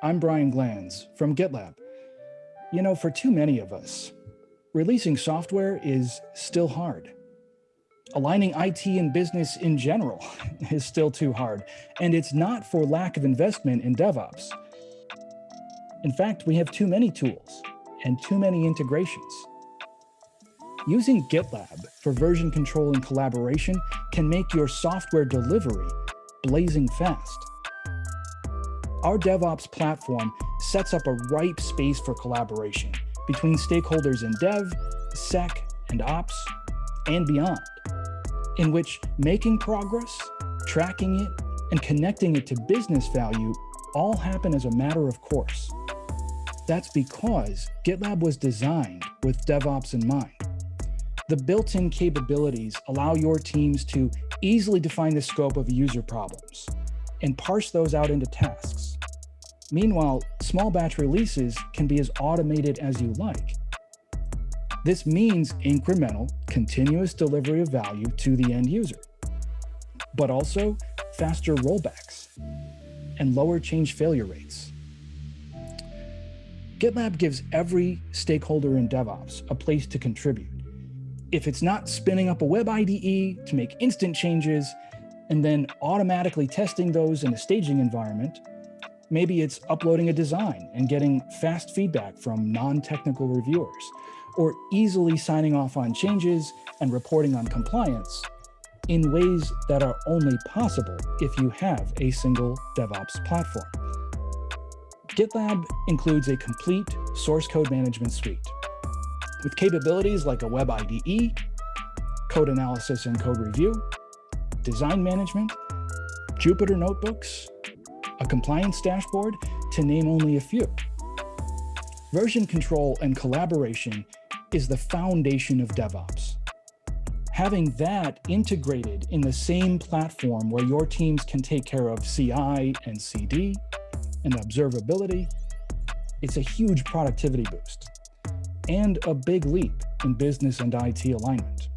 I'm Brian Glanz from GitLab. You know, for too many of us, releasing software is still hard. Aligning IT and business in general is still too hard, and it's not for lack of investment in DevOps. In fact, we have too many tools and too many integrations. Using GitLab for version control and collaboration can make your software delivery blazing fast. Our DevOps platform sets up a ripe space for collaboration between stakeholders in dev, sec, and ops, and beyond, in which making progress, tracking it, and connecting it to business value all happen as a matter of course. That's because GitLab was designed with DevOps in mind. The built-in capabilities allow your teams to easily define the scope of user problems and parse those out into tasks. Meanwhile, small batch releases can be as automated as you like. This means incremental, continuous delivery of value to the end user, but also faster rollbacks and lower change failure rates. GitLab gives every stakeholder in DevOps a place to contribute. If it's not spinning up a web IDE to make instant changes and then automatically testing those in a staging environment, Maybe it's uploading a design and getting fast feedback from non-technical reviewers, or easily signing off on changes and reporting on compliance in ways that are only possible if you have a single DevOps platform. GitLab includes a complete source code management suite with capabilities like a web IDE, code analysis and code review, design management, Jupyter notebooks, a compliance dashboard, to name only a few. Version control and collaboration is the foundation of DevOps. Having that integrated in the same platform where your teams can take care of CI and CD and observability, it's a huge productivity boost and a big leap in business and IT alignment.